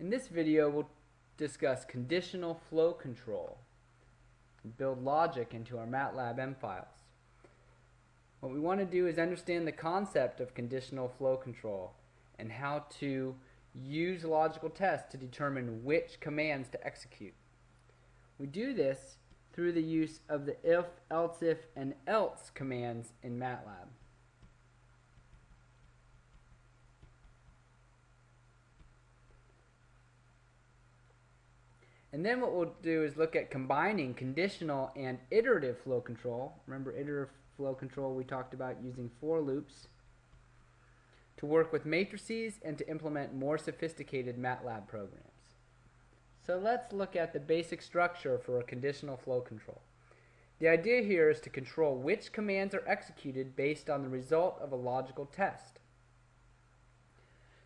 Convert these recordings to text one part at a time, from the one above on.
In this video, we'll discuss conditional flow control and build logic into our MATLAB M files. What we want to do is understand the concept of conditional flow control and how to use logical tests to determine which commands to execute. We do this through the use of the if, else if, and else commands in MATLAB. And then what we'll do is look at combining conditional and iterative flow control. Remember iterative flow control we talked about using for loops to work with matrices and to implement more sophisticated MATLAB programs. So let's look at the basic structure for a conditional flow control. The idea here is to control which commands are executed based on the result of a logical test.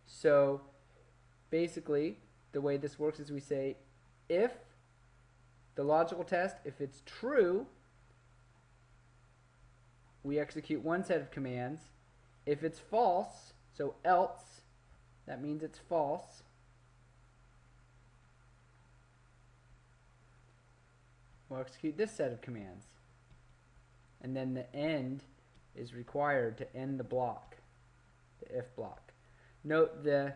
So basically the way this works is we say if the logical test, if it's true, we execute one set of commands. If it's false, so else, that means it's false. We'll execute this set of commands. And then the end is required to end the block, the if block. Note the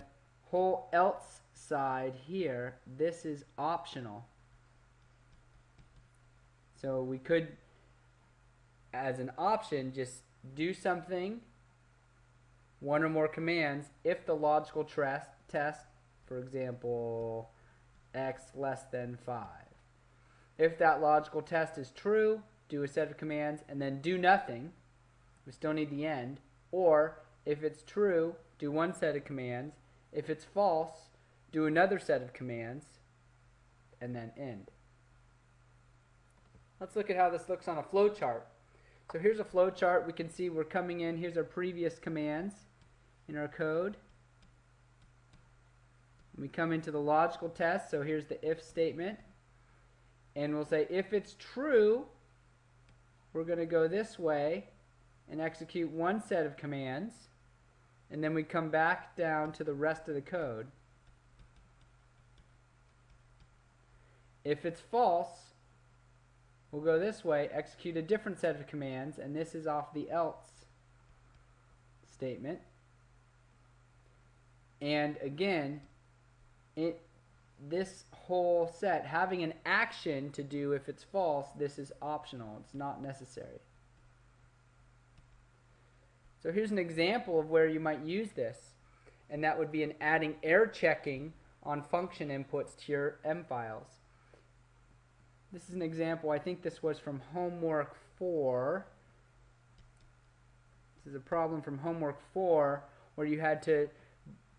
whole else side here, this is optional. So we could, as an option, just do something, one or more commands, if the logical test, for example, x less than 5. If that logical test is true, do a set of commands, and then do nothing. We still need the end. Or, if it's true, do one set of commands. If it's false, do another set of commands, and then end. Let's look at how this looks on a flow chart. So here's a flow chart. We can see we're coming in. Here's our previous commands in our code. We come into the logical test. So here's the if statement. And we'll say if it's true, we're going to go this way and execute one set of commands. And then we come back down to the rest of the code. If it's false, we'll go this way, execute a different set of commands, and this is off the else statement. And again, it this whole set, having an action to do if it's false, this is optional. It's not necessary. So here's an example of where you might use this. And that would be in adding error checking on function inputs to your M files. This is an example. I think this was from homework 4. This is a problem from homework 4 where you had to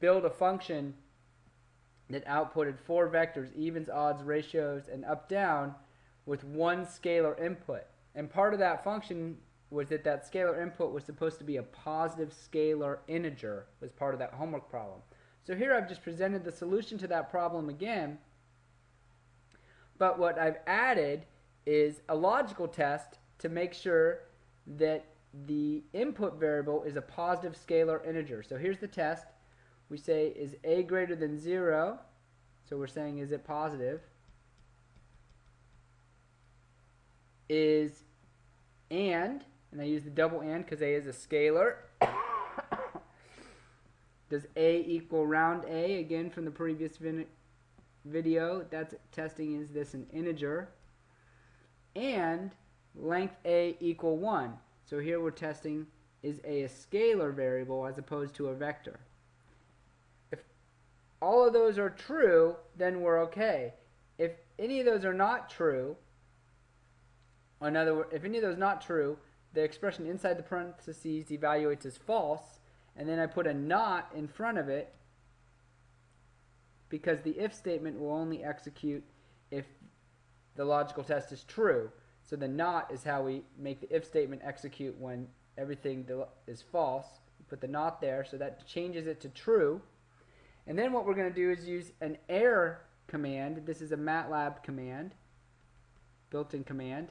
build a function that outputted four vectors, evens, odds, ratios, and up down with one scalar input. And part of that function was that that scalar input was supposed to be a positive scalar integer was part of that homework problem. So here I've just presented the solution to that problem again but what I've added is a logical test to make sure that the input variable is a positive scalar integer. So here's the test. We say is a greater than 0. So we're saying is it positive? Is and, and I use the double and because a is a scalar. Does a equal round a, again from the previous video, that's testing is this an integer, and length a equal 1. So here we're testing is a a scalar variable as opposed to a vector. If all of those are true, then we're okay. If any of those are not true, in other words, if any of those not true, the expression inside the parentheses evaluates as false, and then I put a not in front of it, because the if statement will only execute if the logical test is true. So the not is how we make the if statement execute when everything is false. We put the not there, so that changes it to true. And then what we're going to do is use an error command. This is a MATLAB command, built-in command.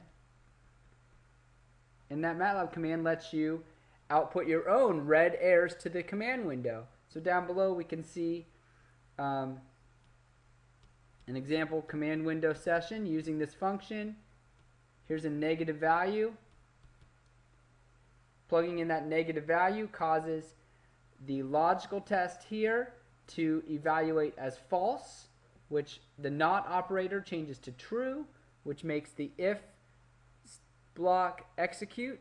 And that MATLAB command lets you output your own red errors to the command window. So down below we can see um, An example command window session using this function. Here's a negative value. Plugging in that negative value causes the logical test here to evaluate as false, which the not operator changes to true, which makes the if block execute,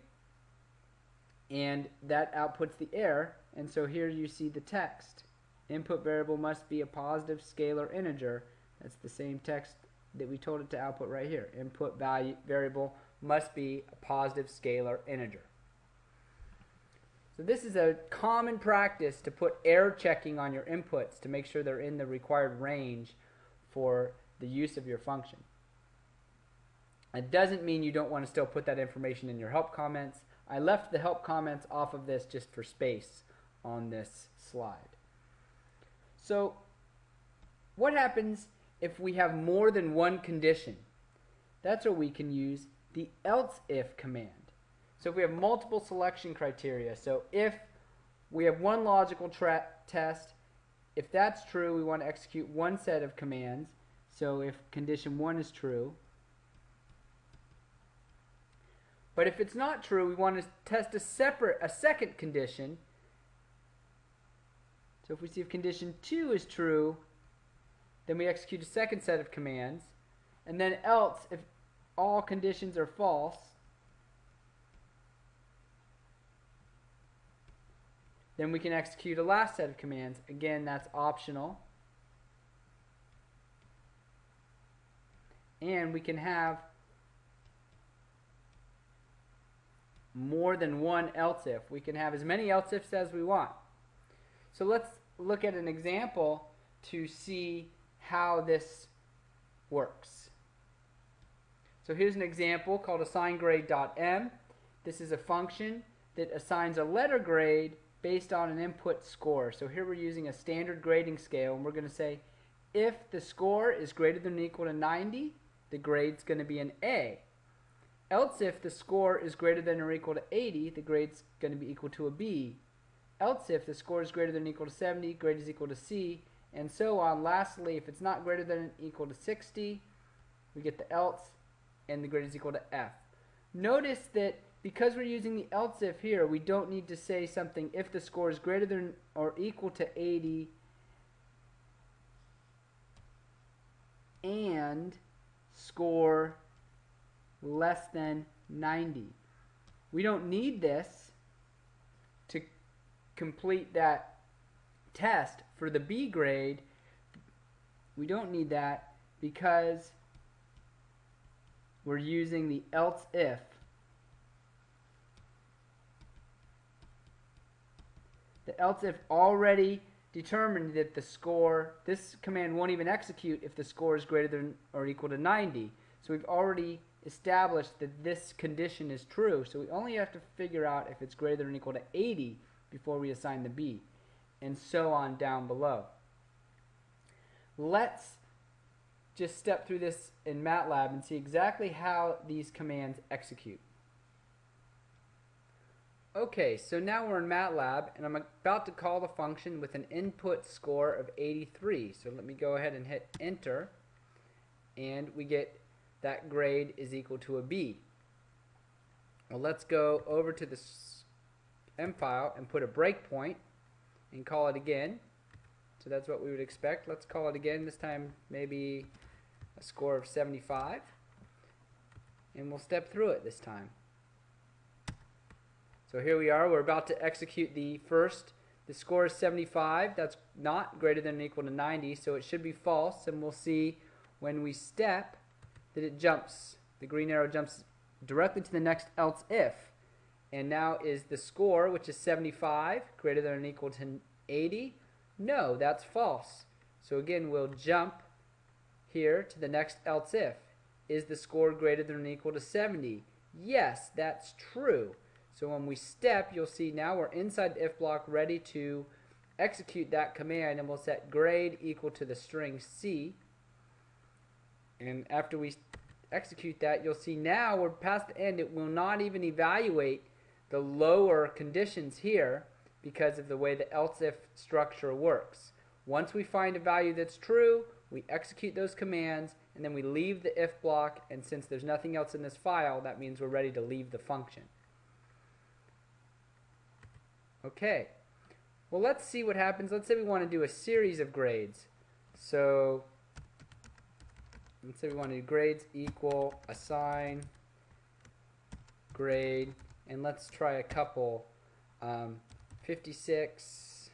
and that outputs the error. And so here you see the text. Input variable must be a positive scalar integer. That's the same text that we told it to output right here. Input value variable must be a positive scalar integer. So this is a common practice to put error checking on your inputs to make sure they're in the required range for the use of your function. It doesn't mean you don't want to still put that information in your help comments. I left the help comments off of this just for space on this slide. So what happens if we have more than one condition? That's where we can use the else if command. So if we have multiple selection criteria, so if we have one logical test, if that's true, we want to execute one set of commands. So if condition 1 is true. But if it's not true, we want to test a separate, a second condition. So if we see if condition 2 is true, then we execute a second set of commands. And then else, if all conditions are false, Then we can execute a last set of commands. Again, that's optional. And we can have more than one else if. We can have as many else ifs as we want. So let's look at an example to see how this works. So here's an example called assigngrade.m. This is a function that assigns a letter grade based on an input score. So here we're using a standard grading scale and we're going to say if the score is greater than or equal to 90, the grade's going to be an A. Else if the score is greater than or equal to 80, the grade's going to be equal to a B. Else if the score is greater than or equal to 70, grade is equal to C, and so on. Lastly, if it's not greater than or equal to 60, we get the else, and the grade is equal to F. Notice that because we're using the else if here, we don't need to say something if the score is greater than or equal to 80 and score less than 90. We don't need this to complete that test for the B grade. We don't need that because we're using the else if The else if already determined that the score, this command won't even execute if the score is greater than or equal to 90. So we've already established that this condition is true. So we only have to figure out if it's greater than or equal to 80 before we assign the B. And so on down below. Let's just step through this in MATLAB and see exactly how these commands execute. Okay, so now we're in MATLAB, and I'm about to call the function with an input score of 83. So let me go ahead and hit enter, and we get that grade is equal to a B. Well, let's go over to the M file and put a breakpoint and call it again. So that's what we would expect. Let's call it again, this time maybe a score of 75. And we'll step through it this time. So here we are. We're about to execute the first. The score is 75. That's not greater than or equal to 90, so it should be false. And we'll see when we step that it jumps. The green arrow jumps directly to the next else if. And now is the score, which is 75, greater than or equal to 80? No, that's false. So again, we'll jump here to the next else if. Is the score greater than or equal to 70? Yes, that's true. So when we step, you'll see now we're inside the if block ready to execute that command and we'll set grade equal to the string C. And after we execute that, you'll see now we're past the end. It will not even evaluate the lower conditions here because of the way the else if structure works. Once we find a value that's true, we execute those commands, and then we leave the if block, and since there's nothing else in this file, that means we're ready to leave the function. Okay, well let's see what happens. Let's say we want to do a series of grades. So, let's say we want to do grades equal assign grade, and let's try a couple. Um, 56,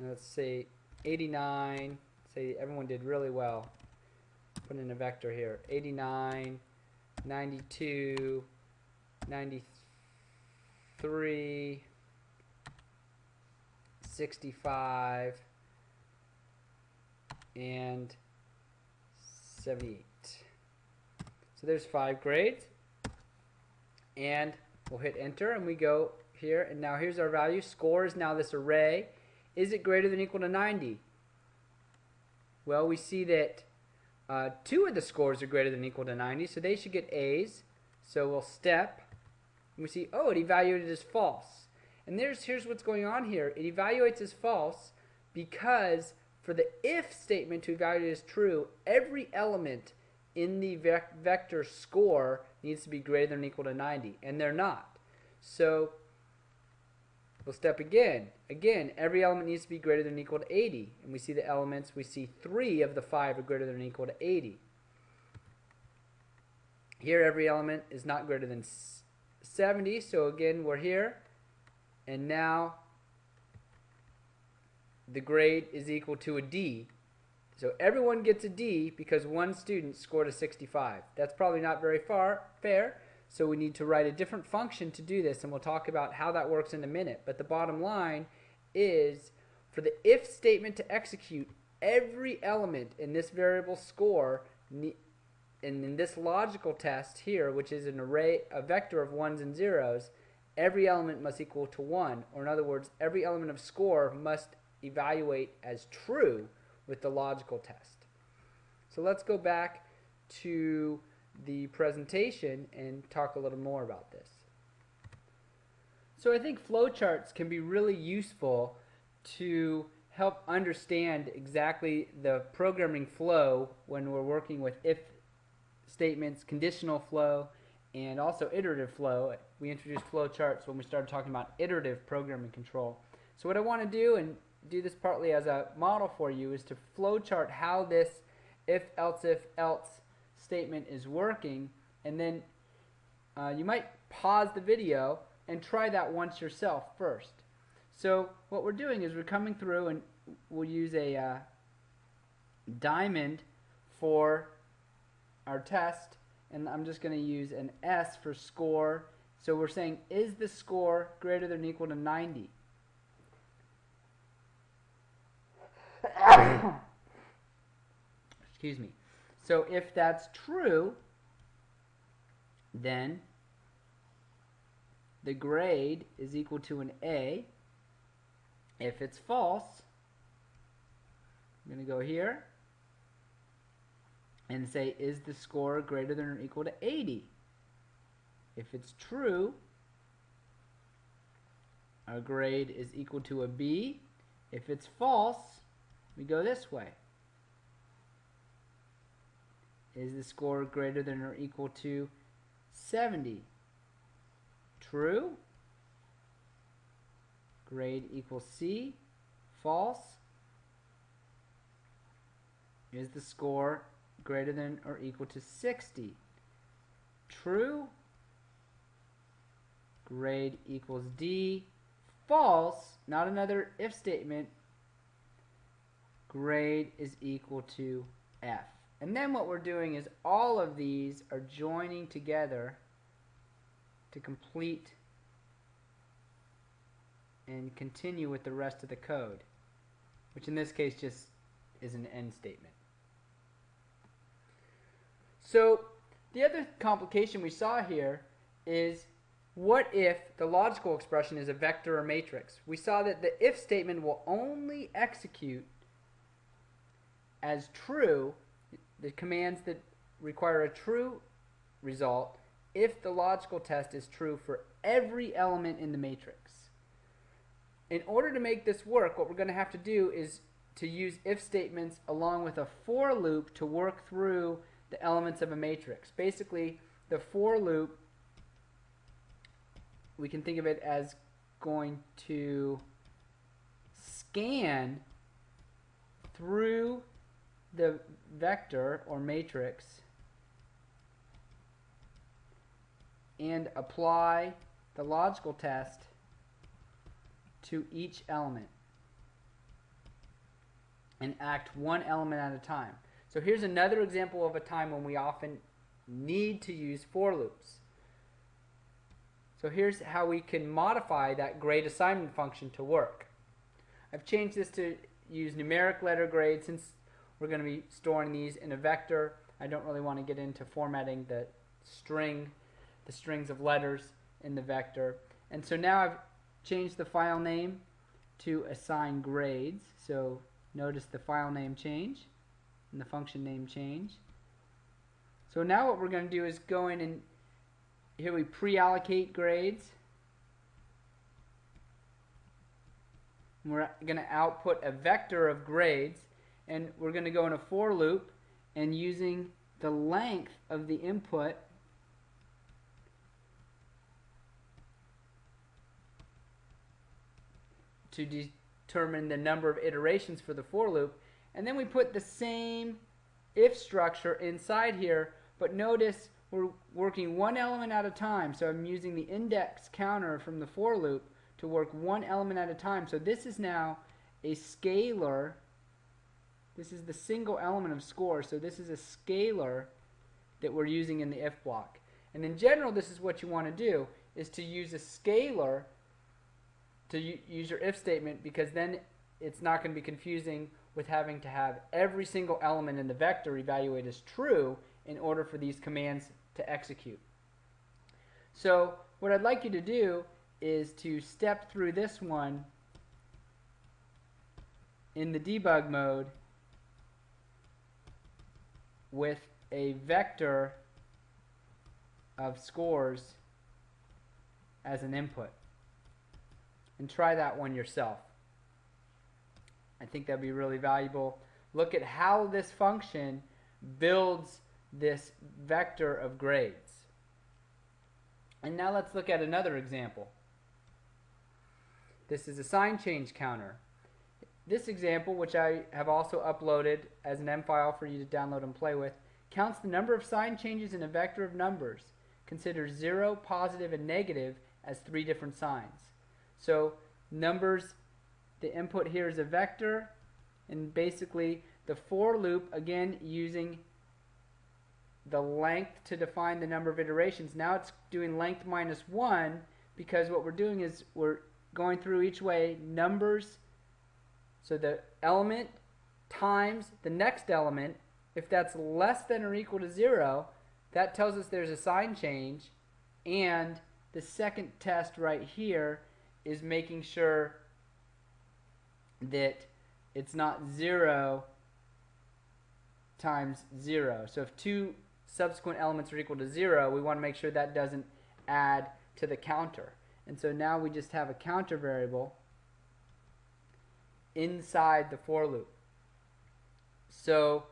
let's say 89, say everyone did really well. Put in a vector here. 89, 92, 93, 65, and 78. So there's five grades. And we'll hit enter and we go here. And now here's our value. Score is now this array. Is it greater than equal to 90? Well, we see that uh, two of the scores are greater than equal to 90, so they should get A's. So we'll step, and we see, oh, it evaluated as false. And there's here's what's going on here. It evaluates as false because for the if statement to evaluate as true, every element in the vec vector score needs to be greater than or equal to 90, and they're not. So we'll step again. Again, every element needs to be greater than or equal to 80, and we see the elements, we see three of the five are greater than or equal to 80. Here, every element is not greater than 70, so again, we're here, and now the grade is equal to a D, so everyone gets a D because one student scored a 65. That's probably not very far fair, so we need to write a different function to do this, and we'll talk about how that works in a minute. But the bottom line is for the if statement to execute, every element in this variable score and in this logical test here, which is an array, a vector of ones and zeros, every element must equal to 1. Or in other words, every element of score must evaluate as true with the logical test. So let's go back to the presentation and talk a little more about this. So I think flowcharts can be really useful to help understand exactly the programming flow when we're working with if statements, conditional flow, and also iterative flow. We introduced flowcharts when we started talking about iterative programming control. So what I want to do, and do this partly as a model for you is to flowchart how this if else if else statement is working and then uh, you might pause the video and try that once yourself first. So what we're doing is we're coming through and we'll use a uh, diamond for our test and I'm just going to use an S for score. So we're saying is the score greater than or equal to 90? Excuse me. So if that's true, then the grade is equal to an A. If it's false, I'm going to go here and say, is the score greater than or equal to 80? If it's true, our grade is equal to a B. If it's false, we go this way. Is the score greater than or equal to 70? True. Grade equals C. False. Is the score greater than or equal to 60? True. Grade equals D. False. Not another if statement grade is equal to F. And then what we're doing is all of these are joining together to complete and continue with the rest of the code, which in this case just is an end statement. So the other complication we saw here is what if the logical expression is a vector or matrix? We saw that the if statement will only execute as true, the commands that require a true result if the logical test is true for every element in the matrix. In order to make this work, what we're going to have to do is to use if statements along with a for loop to work through the elements of a matrix. Basically, the for loop, we can think of it as going to scan through the vector or matrix and apply the logical test to each element and act one element at a time. So here's another example of a time when we often need to use for loops. So here's how we can modify that grade assignment function to work. I've changed this to use numeric letter grade since we're going to be storing these in a vector. I don't really want to get into formatting the string, the strings of letters in the vector. And so now I've changed the file name to assign grades. So notice the file name change and the function name change. So now what we're going to do is go in and here we pre-allocate grades. We're going to output a vector of grades and we're going to go in a for loop and using the length of the input to determine the number of iterations for the for loop. And then we put the same if structure inside here but notice we're working one element at a time. So I'm using the index counter from the for loop to work one element at a time. So this is now a scalar this is the single element of score, so this is a scalar that we're using in the if block. And in general, this is what you want to do, is to use a scalar to use your if statement because then it's not going to be confusing with having to have every single element in the vector evaluate as true in order for these commands to execute. So what I'd like you to do is to step through this one in the debug mode with a vector of scores as an input. And try that one yourself. I think that'd be really valuable. Look at how this function builds this vector of grades. And now let's look at another example. This is a sign change counter. This example, which I have also uploaded as an M file for you to download and play with, counts the number of sign changes in a vector of numbers. Considers 0, positive, and negative as three different signs. So numbers, the input here is a vector, and basically the for loop, again using the length to define the number of iterations. Now it's doing length minus 1 because what we're doing is we're going through each way numbers so the element times the next element, if that's less than or equal to 0, that tells us there's a sign change. And the second test right here is making sure that it's not 0 times 0. So if two subsequent elements are equal to 0, we want to make sure that doesn't add to the counter. And so now we just have a counter variable inside the for loop. So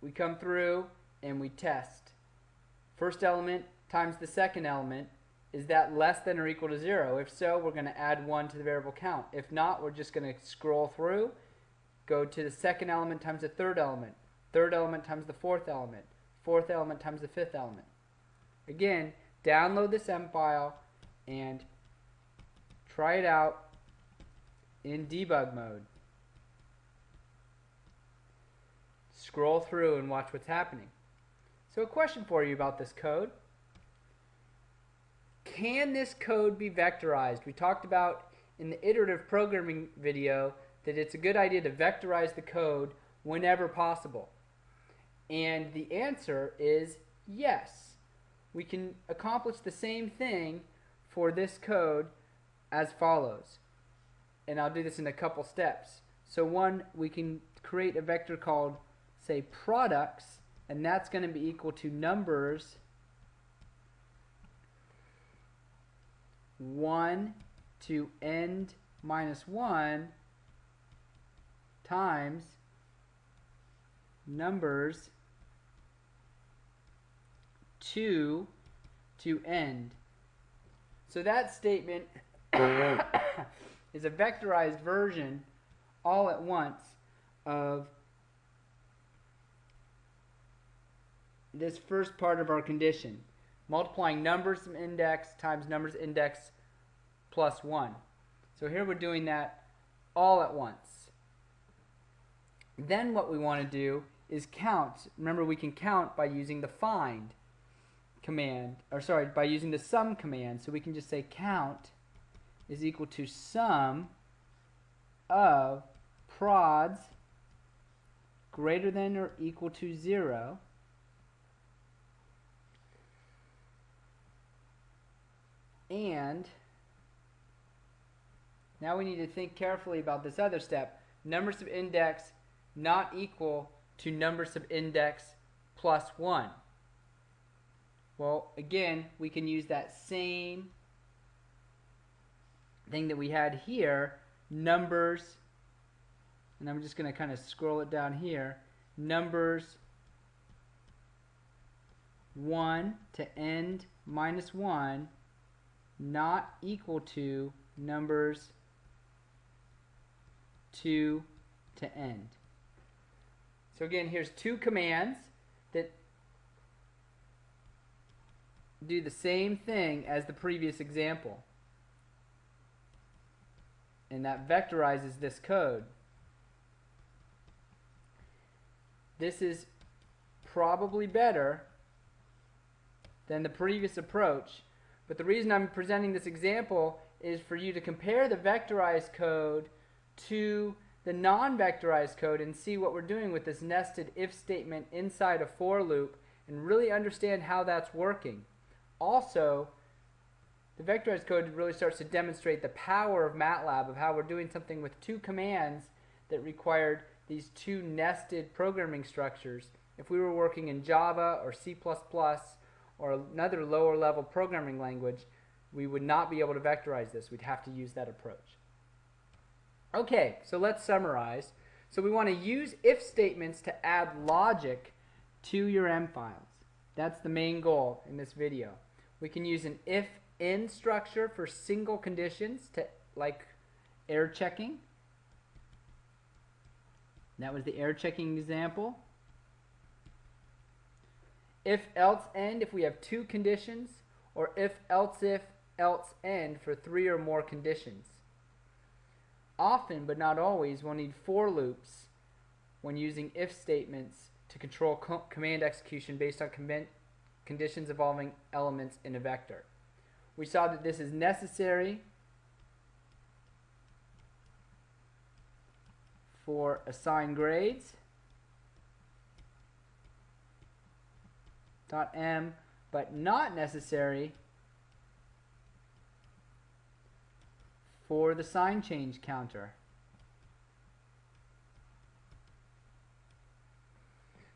we come through and we test. First element times the second element, is that less than or equal to 0? If so, we're going to add 1 to the variable count. If not, we're just going to scroll through, go to the second element times the third element, third element times the fourth element, fourth element times the fifth element. Again, download this M file and Try it out in debug mode. Scroll through and watch what's happening. So a question for you about this code. Can this code be vectorized? We talked about in the iterative programming video that it's a good idea to vectorize the code whenever possible. And the answer is yes. We can accomplish the same thing for this code as follows. And I'll do this in a couple steps. So one, we can create a vector called, say, products, and that's going to be equal to numbers 1 to end minus 1 times numbers 2 to end. So that statement is a vectorized version all at once of this first part of our condition, multiplying numbers index times numbers index plus 1. So here we're doing that all at once. Then what we want to do is count. Remember we can count by using the find command, or sorry, by using the sum command. So we can just say count is equal to sum of prods greater than or equal to 0 and now we need to think carefully about this other step. Numbers of index not equal to numbers of index plus 1. Well, again, we can use that same thing that we had here, numbers, and I'm just going to kind of scroll it down here, numbers 1 to end minus 1 not equal to numbers 2 to end. So again, here's two commands that do the same thing as the previous example. And that vectorizes this code. This is probably better than the previous approach. But the reason I'm presenting this example is for you to compare the vectorized code to the non-vectorized code and see what we're doing with this nested if statement inside a for loop and really understand how that's working. Also, the vectorized code really starts to demonstrate the power of MATLAB of how we're doing something with two commands that required these two nested programming structures. If we were working in Java or C++ or another lower level programming language, we would not be able to vectorize this. We'd have to use that approach. Okay, so let's summarize. So we want to use if statements to add logic to your M files. That's the main goal in this video. We can use an if in structure for single conditions to like error checking. That was the error checking example. If else end if we have two conditions or if else if else end for three or more conditions. Often, but not always, we'll need for loops when using if statements to control co command execution based on conditions involving elements in a vector. We saw that this is necessary for assign grades. Dot M, but not necessary for the sign change counter.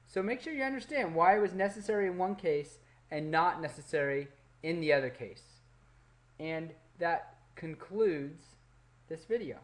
So make sure you understand why it was necessary in one case and not necessary in the other case. And that concludes this video.